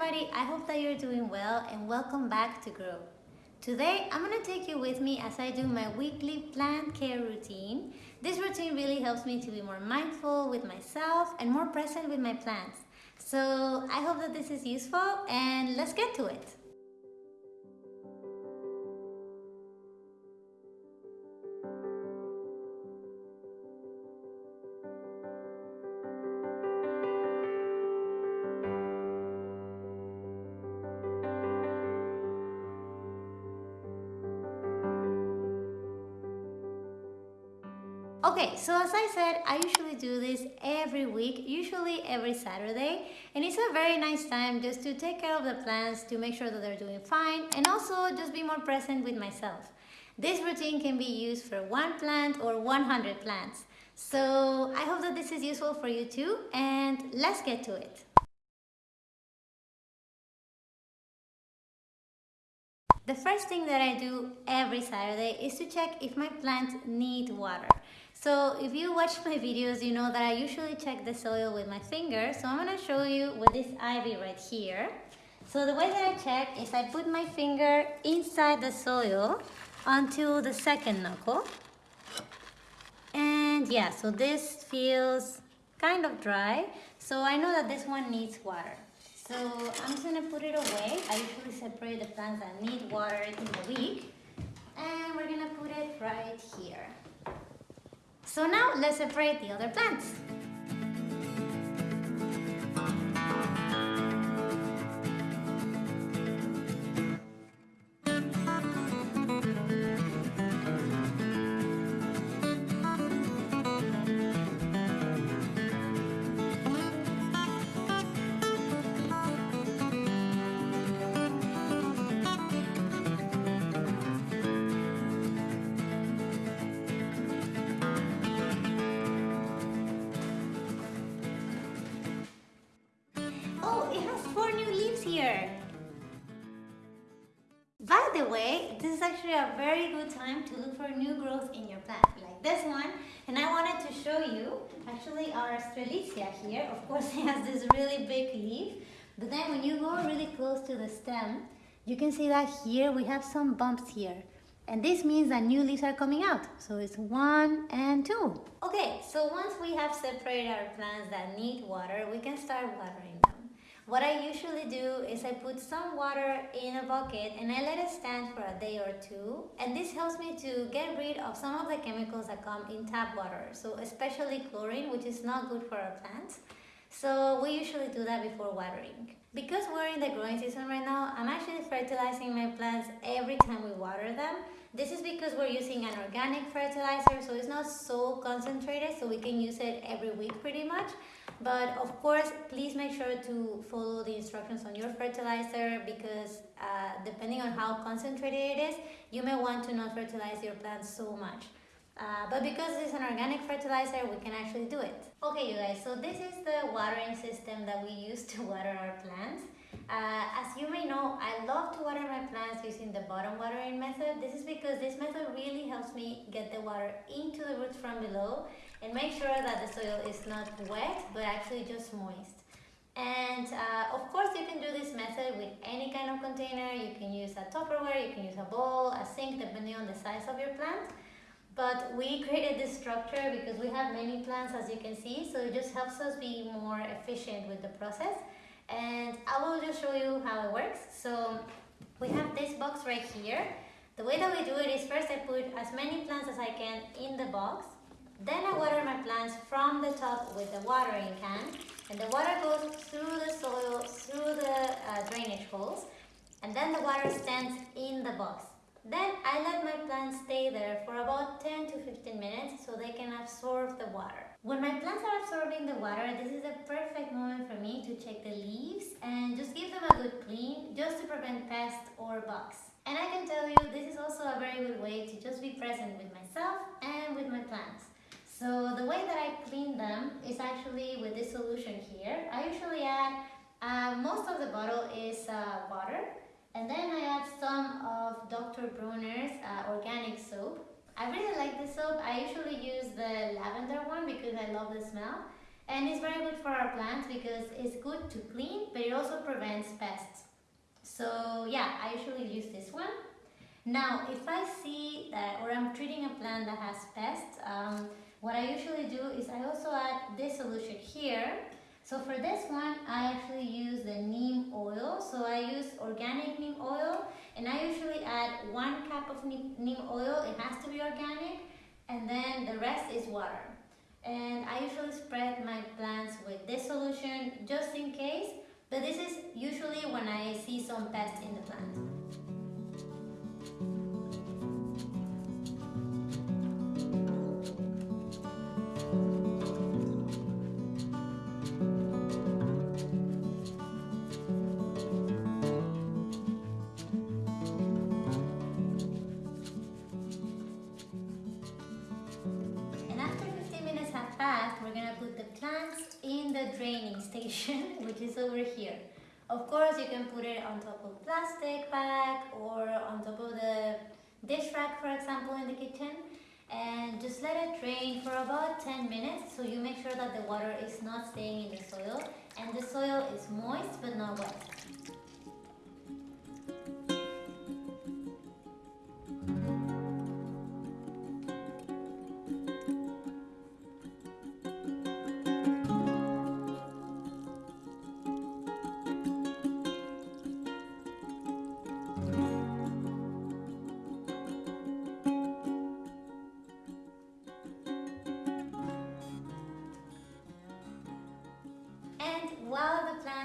everybody, I hope that you're doing well and welcome back to Grow. Today, I'm gonna take you with me as I do my weekly plant care routine. This routine really helps me to be more mindful with myself and more present with my plants. So I hope that this is useful and let's get to it. Okay, so as I said, I usually do this every week, usually every Saturday. And it's a very nice time just to take care of the plants, to make sure that they're doing fine, and also just be more present with myself. This routine can be used for one plant or 100 plants. So I hope that this is useful for you too, and let's get to it. The first thing that I do every Saturday is to check if my plants need water. So if you watch my videos, you know that I usually check the soil with my finger. So I'm gonna show you with this ivy right here. So the way that I check is I put my finger inside the soil until the second knuckle. And yeah, so this feels kind of dry. So I know that this one needs water. So I'm just gonna put it away. I usually separate the plants that need water in the week. And we're gonna put it right here. So now let's separate the other plants. A very good time to look for new growth in your plant, like this one. And I wanted to show you, actually our Strelitzia here, of course it has this really big leaf, but then when you go really close to the stem, you can see that here we have some bumps here. And this means that new leaves are coming out. So it's one and two. Okay, so once we have separated our plants that need water, we can start watering them. What I usually do is I put some water in a bucket and I let it stand for a day or two. And this helps me to get rid of some of the chemicals that come in tap water. So especially chlorine, which is not good for our plants. So we usually do that before watering. Because we're in the growing season right now, I'm actually fertilizing my plants every time we water them. This is because we're using an organic fertilizer, so it's not so concentrated, so we can use it every week pretty much. But of course, please make sure to follow the instructions on your fertilizer because uh, depending on how concentrated it is, you may want to not fertilize your plants so much. Uh, but because it's an organic fertilizer, we can actually do it. Okay, you guys, so this is the watering system that we use to water our plants. Uh, as you may know, I love to water my plants using the bottom watering method. This is because this method really helps me get the water into the roots from below and make sure that the soil is not wet but actually just moist. And uh, of course you can do this method with any kind of container. You can use a Tupperware, you can use a bowl, a sink depending on the size of your plant. But we created this structure because we have many plants as you can see so it just helps us be more efficient with the process. And I will just show you how it works. So we have this box right here. The way that we do it is first I put as many plants as I can in the box then I water my plants from the top with the watering can and the water goes through the soil, through the uh, drainage holes and then the water stands in the box. Then I let my plants stay there for about 10 to 15 minutes so they can. When my plants are absorbing the water, this is a perfect moment for me to check the leaves and just give them a good clean just to prevent pests or bugs. And I can tell you this is also a very good way to just be present with myself and with my plants. So the way that I clean them is actually with this solution here. I usually add, uh, most of the bottle is uh, water and then I add some of Dr. Bronner's uh, organic soap. I really like this soap. I usually use the lavender one because I love the smell. And it's very good for our plants because it's good to clean, but it also prevents pests. So yeah, I usually use this one. Now, if I see that, or I'm treating a plant that has pests, um, what I usually do is I also add this solution here. So for this one, I actually use the neem oil. So I use organic neem oil and I usually add one cup of neem oil. It has to be organic and then the rest is water. And I usually spread my plants with this solution just in case, but this is usually when I see some pests in the plant. Which is over here. Of course, you can put it on top of plastic bag or on top of the dish rack, for example, in the kitchen. And just let it drain for about 10 minutes so you make sure that the water is not staying in the soil and the soil is moist but not wet.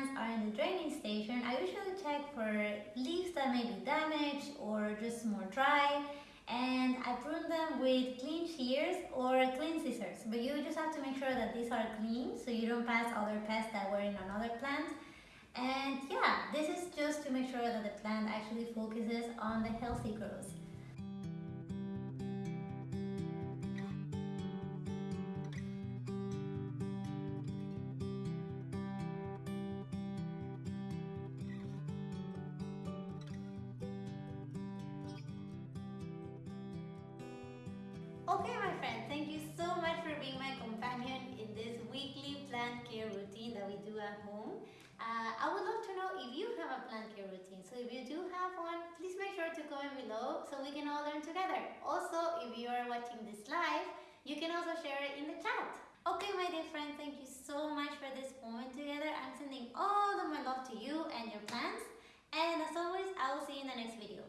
Plants are in the draining station, I usually check for leaves that may be damaged or just more dry and I prune them with clean shears or clean scissors. But you just have to make sure that these are clean so you don't pass other pests that were in another plant. And yeah, this is just to make sure that the plant actually focuses on the healthy growth. Okay my friend, thank you so much for being my companion in this weekly plant care routine that we do at home. Uh, I would love to know if you have a plant care routine. So if you do have one, please make sure to comment below so we can all learn together. Also, if you are watching this live, you can also share it in the chat. Okay, my dear friend, thank you so much for this moment together. I'm sending all of my love to you and your plants. And as always, I will see you in the next video.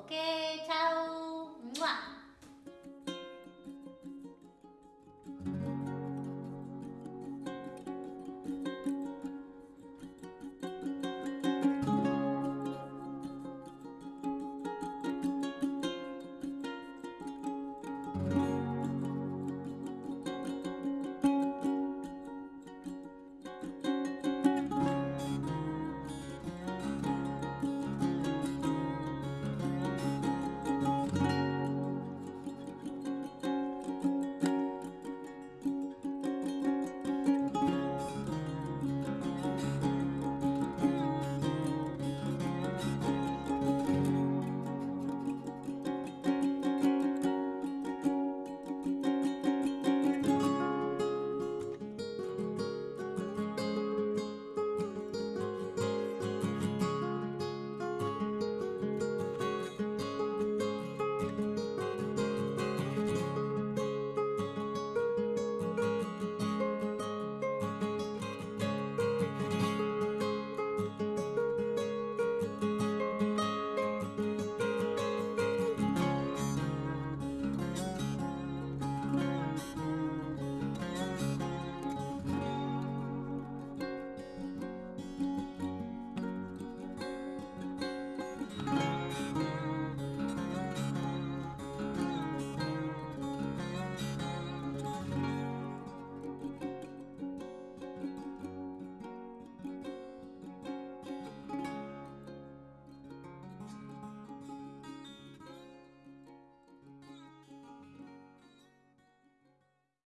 Okay, ciao! Mwah!